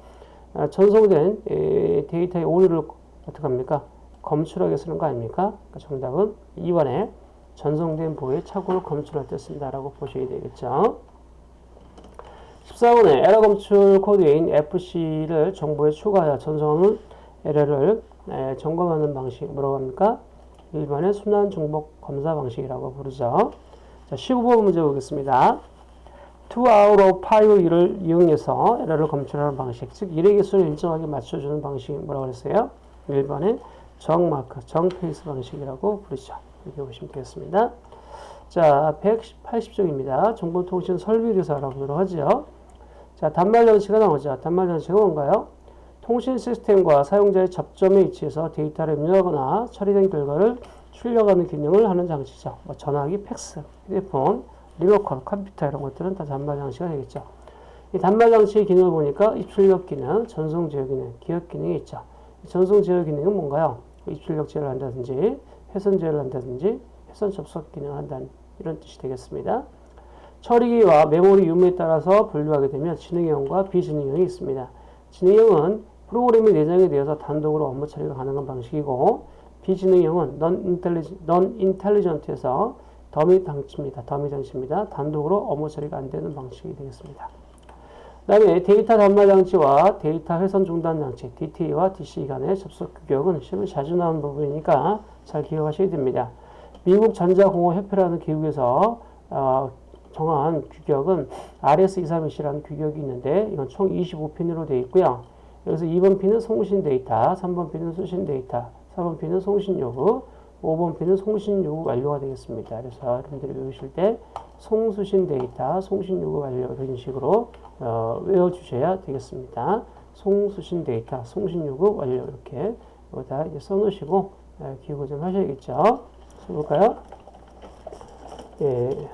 아, 전송된 이, 데이터의 오류를 어떻게 합니까? 검출하게 쓰는 거 아닙니까? 그러니까 정답은 2번에 전송된 부호의 착오를 검출할 때 쓴다라고 보셔야 되겠죠. 14번에 에러 검출 코드인 FCS를 정보에 추가하여 전송하는 에러를 에, 점검하는 방식 뭐라고 합니까? 1번의 순환 중복 검사 방식이라고 부르죠. 자, 15번 문제 보겠습니다. 2 out of 5를 이용해서 에러를 검출하는 방식, 즉 1의 개수를 일정하게 맞춰주는 방식이 뭐라고 그랬어요? 1번의 정마크, 정페이스 방식이라고 부르죠. 이렇게 보시면 되겠습니다. 자, 180쪽입니다. 정보통신 설비에 대해서 알아보도록 하죠. 자, 단말 장치가 나오죠. 단말 장치가 뭔가요? 통신 시스템과 사용자의 접점에 위치해서 데이터를 입력하거나 처리된 결과를 출력하는 기능을 하는 장치죠. 뭐 전화기, 팩스, 휴대폰, 리모컨, 컴퓨터 이런 것들은 다 단말 장치가 되겠죠. 이 단말 장치의 기능을 보니까 입출력 기능, 전송 제어 기능, 기억 기능이 있죠. 전송 제어 기능은 뭔가요? 입출력 제어를 한다든지, 회선 제어를 한다든지, 회선 접속 기능을 한다는 이런 뜻이 되겠습니다. 처리기와 메모리 유무에 따라서 분류하게 되면 지능형과 비지능형이 있습니다. 지능형은 프로그램이 내장이 되어서 단독으로 업무 처리가 가능한 방식이고 비지능형은 non-intelligent해서 더미 장치입니다. 더미 장치입니다. 단독으로 업무 처리가 안 되는 방식이 되겠습니다. 그 다음에 데이터 단말 장치와 데이터 회선 종단 장치, DTE와 DCE 간의 접속 규격은 시험에 자주 나오는 부분이니까 잘 기억하셔야 됩니다. 미국 전자공업협회라는 기구에서 어, 정한 규격은 RS232C라는 규격이 있는데 이건 총 25핀으로 되어 있고요. 여기서 2번 핀은 송신 데이터, 3번 핀은 수신 데이터, 4번 핀은 송신 요구, 5번 핀은 송신 요구 완료가 되겠습니다. 그래서 여러분들이 외우실 때 송수신 데이터, 송신 요구 완료 이런 식으로 어, 외워주셔야 되겠습니다. 송수신 데이터, 송신 요구 완료 이렇게 이제 써놓으시고 어, 기억을 좀 하셔야겠죠. 써볼까요? 예.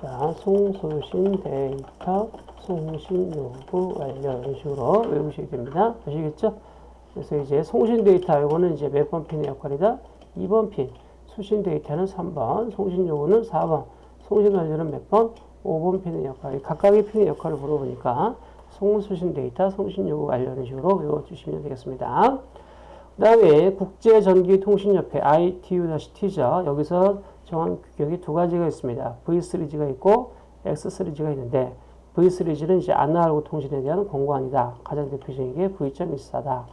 자, 송수신 데이터, 송신 요구 완료 이런 식으로 외우시게 됩니다. 아시겠죠? 그래서 이제 송신 데이터 이거는 이제 몇 번 핀의 역할이다? 2번 핀. 수신 데이터는 3번, 송신 요구는 4번, 송신 완료는 몇 번? 5번 핀의 역할. 각각의 핀의 역할을 물어보니까 송수신 데이터, 송신 요구 완료 이런 식으로 외워주시면 되겠습니다. 그 다음에 국제전기통신협회 ITU-T죠. 여기서 정한 규격이 두 가지가 있습니다. V3G가 있고 X3G가 있는데 V3G는 이제 아날로그 통신에 대한 공고안이다. 가장 대표적인 게 V.24다.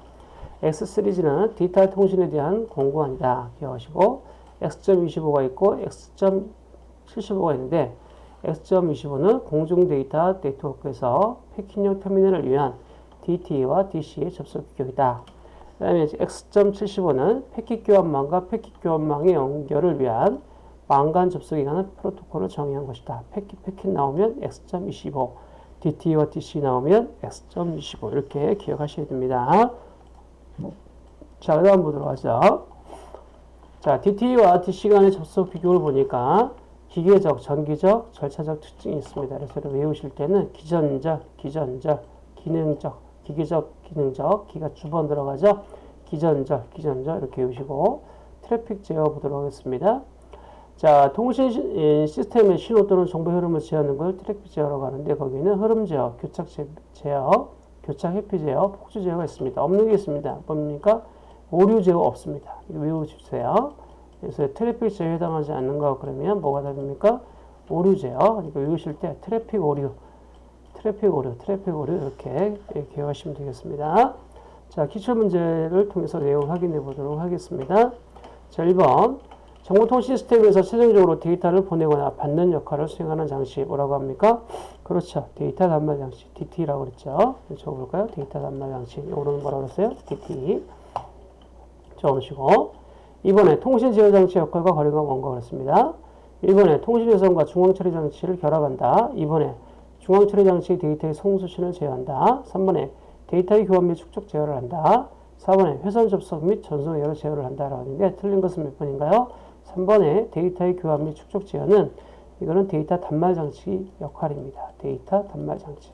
X3G는 디지털 통신에 대한 공고안이다. 기억하시고 X.25가 있고 X.75가 있는데 X.25는 공중 데이터 네트워크에서 패킹용 터미널을 위한 DT와 DC의 접속 규격이다. 그 다음에 X.75는 패킷 교환망과 패킷 교환망의 연결을 위한 망간 접속에 관한 프로토콜을 정의한 것이다. 패킷 패킷 나오면 X.25, DT와 DC 나오면 X.25 이렇게 기억하셔야 됩니다. 자, 그 다음 보도록 하죠. 자, DT와 DC 간의 접속 비교를 보니까 기계적, 전기적, 절차적 특징이 있습니다. 그래서 외우실 때는 기전적, 기전적, 기능적, 기계적, 기능적, 기가 두 번 들어가죠. 기전적, 기전적 이렇게 외우시고 트래픽 제어 보도록 하겠습니다. 자, 통신 시스템의 신호 또는 정보 흐름을 제어하는 걸 트래픽 제어라고 하는데 거기는 흐름 제어, 교착 제어, 교착 회피 제어, 폭주 제어가 있습니다. 없는 게 있습니다. 뭡니까? 오류 제어 없습니다. 외워주세요. 그래서 트래픽 제어에 해당하지 않는 거 그러면 뭐가 답입니까? 오류 제어. 이거 외우실 때 트래픽 오류, 트래픽 오류, 트래픽 오류 이렇게 기억하시면 되겠습니다. 자, 기출 문제를 통해서 내용 확인해 보도록 하겠습니다. 자, 1번. 정보통신 시스템에서 최종적으로 데이터를 보내거나 받는 역할을 수행하는 장치 뭐라고 합니까? 그렇죠. 데이터 단말 장치 DTE라고 그랬죠. 적어볼까요? 데이터 단말 장치 이거는 뭐라고 그랬어요? DTE 적어놓으시고 2번에 통신 제어 장치 역할과 거리가 먼 거 그랬습니다. 1번에 통신 회선과 중앙 처리 장치를 결합한다. 2번에 중앙 처리 장치 데이터의 송수신을 제어한다. 3번에 데이터의 교환 및 축적 제어를 한다. 4번에 회선 접속 및 전송 에러 제어를 한다라고 하는데 틀린 것은 몇 번인가요? 3번에 데이터의 교환 및 축적 제어는 이거는 데이터 단말 장치 역할입니다. 데이터 단말 장치.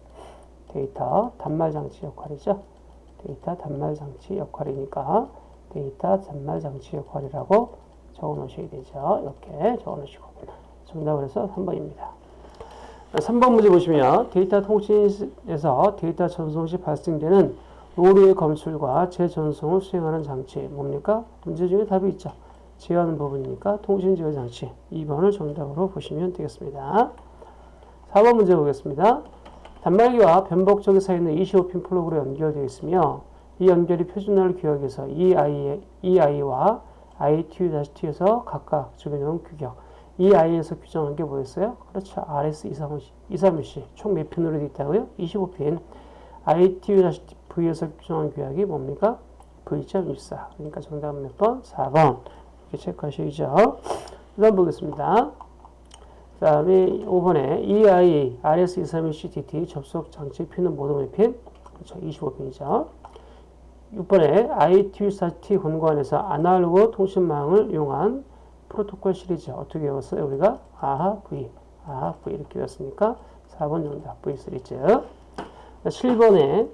데이터 단말 장치 역할이죠. 데이터 단말 장치 역할이니까 데이터 단말 장치 역할이라고 적어 놓으셔야 되죠. 이렇게 적어 놓으시고. 정답을 해서 3번입니다. 3번 문제 보시면 데이터 통신에서 데이터 전송 시 발생되는 오류의 검출과 재전송을 수행하는 장치 뭡니까? 문제 중에 답이 있죠. 제어하는 부분이니까 통신 제어 장치 2번을 정답으로 보시면 되겠습니다. 4번 문제 보겠습니다. 단말기와 변복조기 사이는 25핀 플러그로 연결되어 있으며 이 연결의 표준화를 EIA와 ITU-T에서 각각 적용한 규격 EIA에서 규정한 게 뭐였어요? 그렇죠. RS232C 총 몇 핀으로 되어 있다고요? 25핀 ITU-T에서 규정한 규약이 뭡니까? V.24 그러니까 정답은 몇 번? 4번 이렇게 체크하셔야죠. 그 다음 보겠습니다. 그 다음에 5번에 EI, RS231CTT 접속 장치 핀은 모두 매핀. 그렇죠. 25핀이죠. 6번에 ITU-T 권고안에서 아날로그 통신망을 이용한 프로토콜 시리즈 어떻게 외웠어요? 우리가 아하 V, 아하 V 이렇게 외웠으니까 4번 정답 V 시리즈. 7번에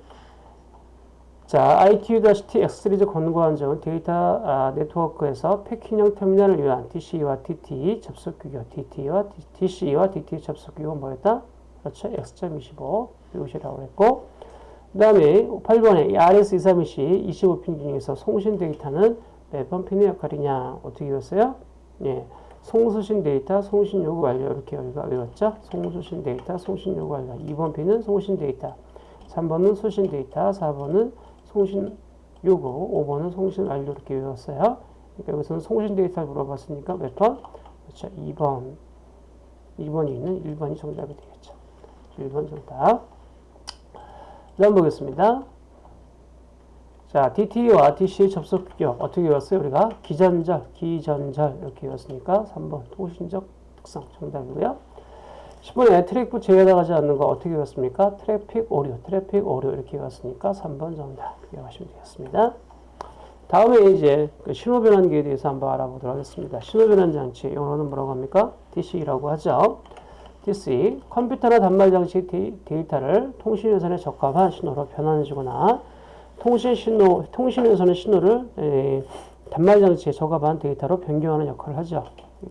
자, ITU-T X 시리즈 권고한 점은 데이터 아, 네트워크에서 패킹형 터미널을 위한 DC와 DT 접속 규격, DT와 DCE와 DTE 접속 규격은 뭐였다? 그렇죠. X.25 이것이라고 했고 그 다음에 8번에 RS232C 25핀 중에서 송신 데이터는 몇번 핀의 역할이냐 어떻게 외웠어요? 예, 송수신 데이터, 송신 요구 완료 이렇게 우리가 외웠죠? 송수신 데이터, 송신 요구 완료 2번 핀은 송신 데이터 3번은 수신 데이터, 4번은 송신 요구, 5번은 송신 완료 이렇게 외웠어요. 그러니까 여기서는 송신 데이터를 물어봤으니까 몇 번? 그렇죠. 2번. 2번이 있는 1번이 정답이 되겠죠. 1번 정답. 다음 보겠습니다. 자, DTE와 DCE의 접속 규격 어떻게 외웠어요? 우리가 기전절, 기전절 이렇게 외웠으니까 3번 통신적 특성 정답이고요. 10번에 트래픽 제어에 해당하지 않는 거 어떻게 외웠습니까? 트래픽 오류, 트래픽 오류 이렇게 외웠으니까 3번 정답 외워하시면 되겠습니다. 다음에 이제 그 신호 변환기에 대해서 한번 알아보도록 하겠습니다. 신호 변환 장치 영어로는 뭐라고 합니까? DC라고 하죠. DC 컴퓨터나 단말 장치 데이터를 통신 회선에 적합한 신호로 변환해주거나 통신 신호 통신 회선의 신호를 에, 단말 장치에 적합한 데이터로 변경하는 역할을 하죠.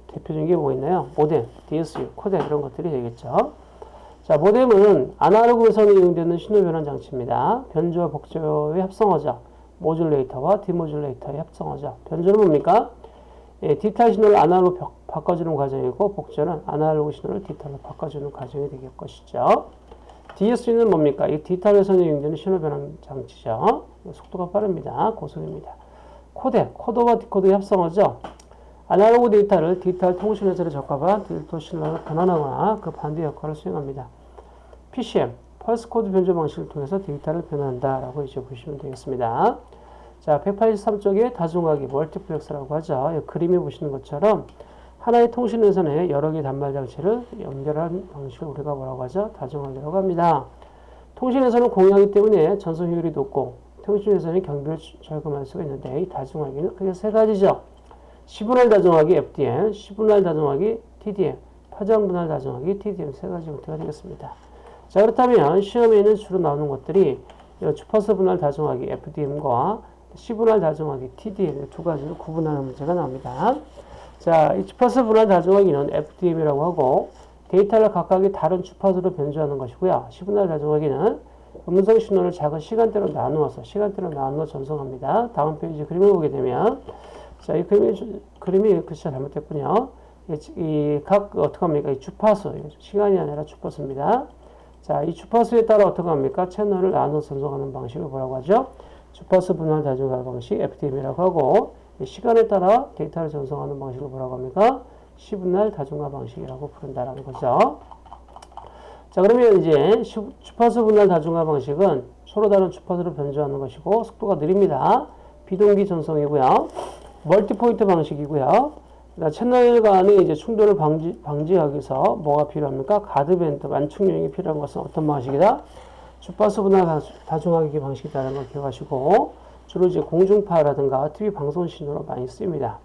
대표적인 게 뭐가 있나요? 모뎀, DSU, 코덱 이런 것들이 되겠죠. 자, 모뎀은 아날로그 회선에 이용되는 신호 변환 장치입니다. 변조와 복조의 합성어죠. modulator와 demodulator의 합성어죠. 변조는 뭡니까? 예, 디지털 신호를 아날로그 바꿔주는 과정이고 복조는 아날로그 신호를 디지털로 바꿔주는 과정이 될 것이죠. DSU는 뭡니까? 이 디지털 회선에 이용되는 신호 변환 장치죠. 속도가 빠릅니다. 고속입니다. 코덱, 코더와 디코더의 합성어죠. 아날로그 데이터를 디지털 통신 회선에 적합한 디지털 신호로 변환하거나 그 반대 역할을 수행합니다. PCM, 펄스 코드 변조 방식을 통해서 데이터를 변환한다라고 이제 보시면 되겠습니다. 자, 183쪽에 다중화기, multiplex라고 하죠. 그림에 보시는 것처럼 하나의 통신 회선에 여러 개의 단말 장치를 연결한 방식을 우리가 뭐라고 하죠? 다중화기라고 합니다. 통신 회선은 공유하기 때문에 전송 효율이 높고 통신 회선의 경비를 절감할 수가 있는데 이 다중화기는 크게 세 가지죠. 시분할 다중화기 FDM, 시분할 다중화기 TDM, 파장 분할 다중화기 TDM 세 가지 형태가 되겠습니다. 자 그렇다면 시험에는 주로 나오는 것들이 주파수 분할 다중화기 FDM과 시분할 다중화기 TDM 두 가지로 구분하는 문제가 나옵니다. 자, 이 주파수 분할 다중화기는 FDM이라고 하고 데이터를 각각의 다른 주파수로 변조하는 것이고요. 시분할 다중화기는 음성 신호를 작은 시간대로 나누어서 시간대로 나누어 전송합니다. 다음 페이지 그림을 보게 되면 자, 이 그림이, 그림이 글씨가 잘못됐군요. 이각 어떻게 합니까? 이 주파수 시간이 아니라 주파수입니다. 자, 이 주파수에 따라 어떻게 합니까? 채널을 나눠 전송하는 방식을 뭐라고 하죠? 주파수 분할 다중화 방식 FDM이라고 하고 시간에 따라 데이터를 전송하는 방식을 뭐라고 합니까? 시분할 다중화 방식이라고 부른다라는 거죠. 자, 그러면 이제 주파수 분할 다중화 방식은 서로 다른 주파수를 변조하는 것이고 속도가 느립니다. 비동기 전송이고요. multipoint 방식이고요. 채널 간의 이제 충돌을 방지, 방지하기 위해서 뭐가 필요합니까? guard band, 완충 영역이 필요한 것은 어떤 방식이다? 주파수 분할 다중화기 방식이라는 걸 기억하시고 주로 이제 공중파라든가 TV 방송 신호로 많이 쓰입니다.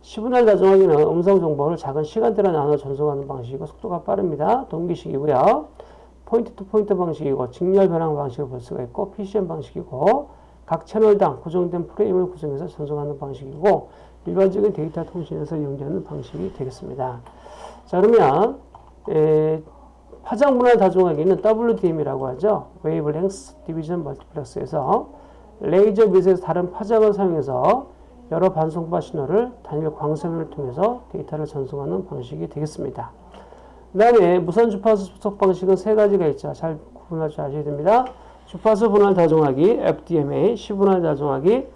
시분할 다중화기는 음성 정보를 작은 시간대로 나눠 전송하는 방식이고 속도가 빠릅니다. 동기식이고요. point to point 방식이고 직렬 변환 방식을 볼 수가 있고 PCM 방식이고 각 채널당 고정된 프레임을 구성해서 전송하는 방식이고 일반적인 데이터 통신에서 이용되는 방식이 되겠습니다. 자 그러면 에, 파장 분할 다중화기는 WDM이라고 하죠. Wavelength Division Multiplex에서 레이저 빛에서 다른 파장을 사용해서 여러 반송파 신호를 단일 광선을 통해서 데이터를 전송하는 방식이 되겠습니다. 그 다음에 무선 주파수 접속 방식은 세 가지가 있죠. 잘 구분할 줄 아셔야 됩니다. 주파수 분할 다중화기, FDMA, 시분할 다중화기,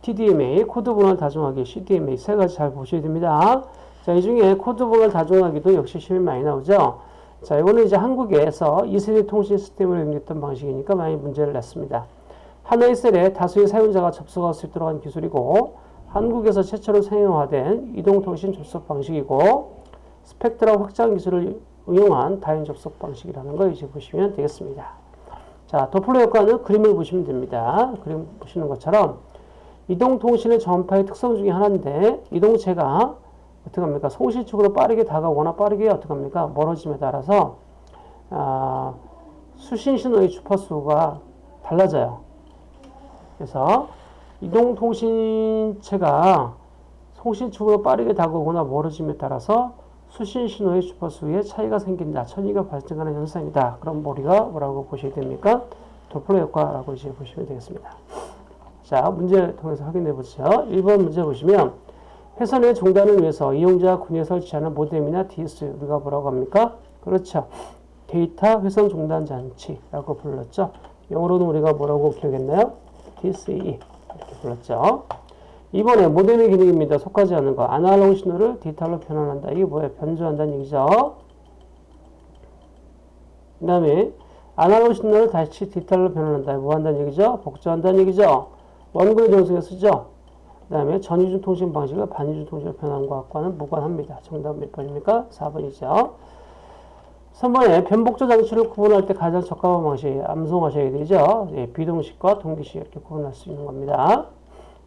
TDMA, 코드 분할 다중화기, CDMA 세 가지 잘 보셔야 됩니다. 자, 이 중에 코드 분할 다중화기도 역시 시험이 많이 나오죠. 자, 이거는 이제 한국에서 2세대 통신 시스템을 이용했던 방식이니까 많이 문제를 냈습니다. 하나의 셀에 다수의 사용자가 접속할 수 있도록 한 기술이고 한국에서 최초로 상용화된 이동통신 접속 방식이고 스펙트럼 확장 기술을 응용한 다인 접속 방식이라는 걸 이제 보시면 되겠습니다. 자, 도플러 효과는 그림을 보시면 됩니다. 그림 보시는 것처럼 이동통신의 전파의 특성 중에 하나인데 이동체가 어떻게 합니까? 송실축으로 빠르게 다가오거나 빠르게 어떻게 합니까? 멀어짐에 따라서 아, 수신 신호의 주파수가 달라져요. 그래서 이동통신체가 송신축으로 빠르게 다가오거나 멀어짐에 따라서 수신 신호의 주파수에 차이가 생긴다. 천이가 발생하는 현상이다. 그럼 우리가 뭐라고 보셔야 됩니까? 도플러 효과라고 이제 보시면 되겠습니다. 자, 문제 통해서 확인해 보죠. 1번 문제 보시면 회선의 종단을 위해서 이용자 군에 설치하는 모뎀이나 DS 우리가 뭐라고 합니까? 그렇죠. 데이터 회선 종단 장치라고 불렀죠. 영어로는 우리가 뭐라고 기억했나요? DSE 이렇게 불렀죠. 이번에 모뎀의 기능입니다. 속하지 않는 거. 아날로그 신호를 디지털로 변환한다. 이게 뭐예요? 변조한다는 얘기죠. 그 다음에 아날로그 신호를 다시 디지털로 변환한다. 뭐 한다는 얘기죠? 복조한다는 얘기죠. 원근의 정수에 쓰죠. 그 다음에 전이중 통신 방식을 반이중 통신으로 변환한 것과는 무관합니다. 정답 몇 번입니까? 4번이죠. 3번에 변복조 장치를 구분할 때 가장 적합한 방식 암송하셔야 되죠. 예, 비동식과 동기식 이렇게 구분할 수 있는 겁니다.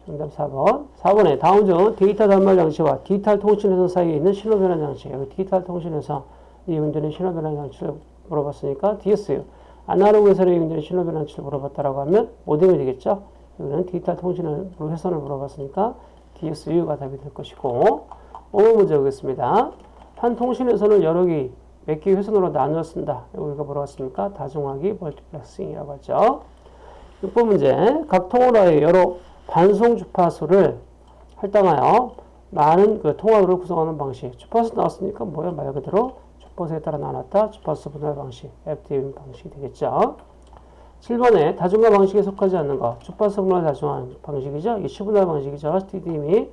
정답 4번. 4번에 다음 중 데이터 단말 장치와 디지털 통신회선 사이에 있는 신호 변환 장치. 여기 디지털 통신에서 이용되는 신호 변환 장치를 물어봤으니까 DSU. 아날로그에서 이용되는 신호 변환 장치를 물어봤다라고 하면 모뎀이 되겠죠. 여기는 디지털 통신을 회선을 물어봤으니까 DSU가 답이 될 것이고 5번 문제 보겠습니다. 한 통신회선을 여러 개, 몇 개의 회선으로 나누어 쓴다. 우리가 뭐라 그랬습니까? 다중화기 multiplexing이라고 하죠. 6번 문제. 각 통화로의 여러 반송 주파수를 할당하여 많은 그 통화로를 구성하는 방식. 주파수 나왔으니까 뭐야? 말 그대로 주파수에 따라 나눴다. 주파수 분할 방식. FDM 방식이 되겠죠. 7번에 다중화 방식에 속하지 않는 거. 주파수 분할 다중화 방식이죠. 이게 시분할 방식이죠. TDM이.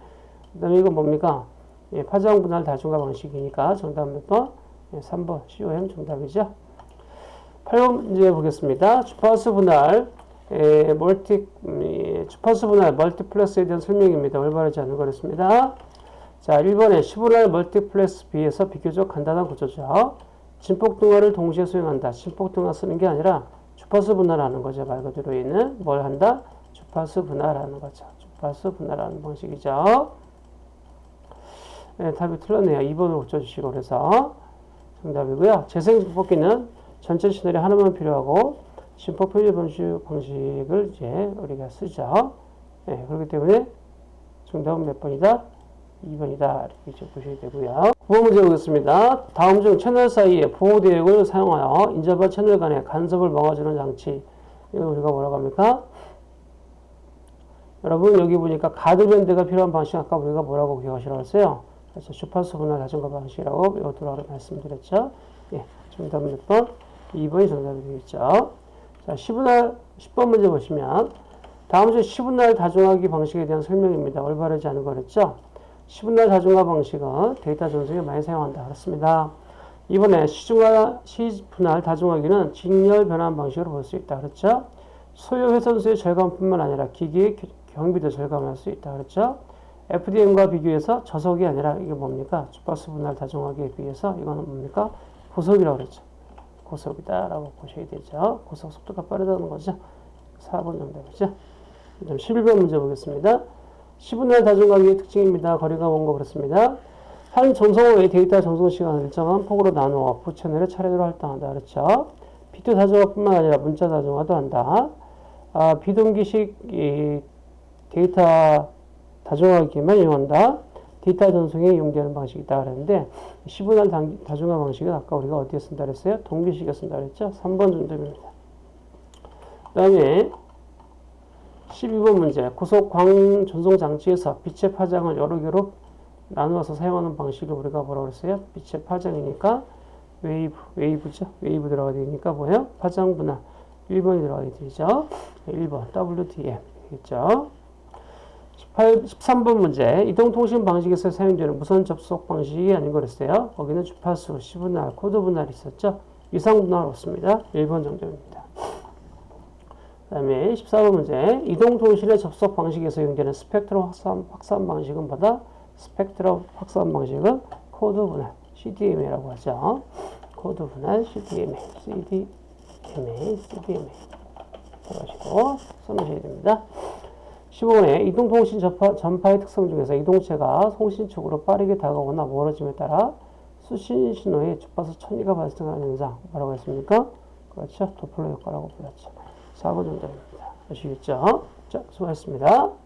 그 다음에 이건 뭡니까? 예, 파장 분할 다중화 방식이니까 정답 몇 번? 예, 3번. COM 정답이죠. 8번 문제 보겠습니다. 주파수 분할 에, multi 음, 주파수 분할 multiplex에 대한 설명입니다. 올바르지 않은 거랬습니다. 자, 1번에 시분할 multiplex 비해서 비교적 간단한 구조죠. 진폭 등화를 동시에 수행한다. 진폭 등화 쓰는 게 아니라 주파수 분할하는 거죠. 말 그대로 있는 뭘 한다? 주파수 분할하는 거죠. 주파수 분할하는 방식이죠. 네, 답이 틀렸네요. 2번을 고쳐주시고 그래서 정답이고요. 재생 진폭기는 전체 시널이 하나만 필요하고 심포 표시 방식, 방식을 이제 우리가 쓰죠. 네, 그렇기 때문에 정답은 몇 번이다? 2번이다. 이렇게 보셔야 되고요. 9번 문제 보겠습니다. 다음 중 채널 사이에 보호대역을 사용하여 인접한 채널 간의 간섭을 막아주는 장치. 이거 우리가 뭐라고 합니까? 여러분 여기 보니까 가드밴드가 필요한 방식 아까 우리가 뭐라고 기억하시라고 했어요? 그래서 주파수 분할 자전거 방식이라고 이것도 말씀드렸죠. 예, 정답 몇 번? 2번이 정답이 되겠죠. 자, 10분할, 10번 문제 보시면 다음 중 10분할 다중화기 방식에 대한 설명입니다. 올바르지 않은 거랬죠? 10분할 다중화 방식은 데이터 전송에 많이 사용한다. 그렇습니다. 이번에 시중화, 시분할 다중화기는 직렬 변환 방식으로 볼 수 있다. 그렇죠? 소요 회선수의 절감뿐만 아니라 기기의 경비도 절감할 수 있다. 그렇죠? FDM과 비교해서 저속이 아니라 이게 뭡니까? 주파수 분할 다중화기에 비해서 이거는 뭡니까? 고속이라고 그랬죠. 고속이다라고 보셔야 되죠. 고속 속도가 빠르다는 거죠. 4번 정답이죠. 11번 문제 보겠습니다. 시분할 다중화기의 특징입니다. 거리가 먼 거 그랬습니다. 한 전송의 데이터 전송 시간을 일정한 폭으로 나누어 부 채널에 차례대로 할당한다. 그렇죠. 비트 다중화뿐만 아니라 문자 다중화도 한다. 아, 비동기식 데이터 다중화기만 이용한다. 데이터 전송에 이용되는 방식이다 그랬는데 시분할 다중화 방식은 아까 우리가 어디에 쓴다 그랬어요? 동기식에 쓴다 그랬죠? 3번 정답입니다. 그 다음에 12번 문제 고속 광 전송 장치에서 빛의 파장을 여러 개로 나누어서 사용하는 방식을 우리가 뭐라고 그랬어요? 빛의 파장이니까 wave, wave죠? wave 들어가야 되니까 뭐예요? 파장 분할 1번이 들어가야 되죠? 1번 WDM 되겠죠? 18, 13번 문제 이동통신 방식에서 사용되는 무선 접속 방식이 아닌 거랬어요. 거기는 주파수, 시분할, 코드 분할이 있었죠. 위상 분할 없습니다. 1번 정답입니다. 그 다음에 14번 문제 이동통신의 접속 방식에서 사용되는 스펙트럼 확산, 확산 방식은 보다 스펙트럼 확산 방식은 코드 분할 CDMA라고 하죠. 코드 분할 CDMA, CDMA, CDMA. 해가지고 써주셔야 됩니다. 15번에 이동통신 전파, 전파 의 특성 중에서 이동체가 송신 쪽으로 빠르게 다가오거나 멀어짐에 따라 수신 신호의 주파수 천리가 발생하는 현상 뭐라고 했습니까? 그렇죠. 도플러 효과라고 불렀죠. 4번 정답입니다. 아시겠죠? 자, 수고하셨습니다.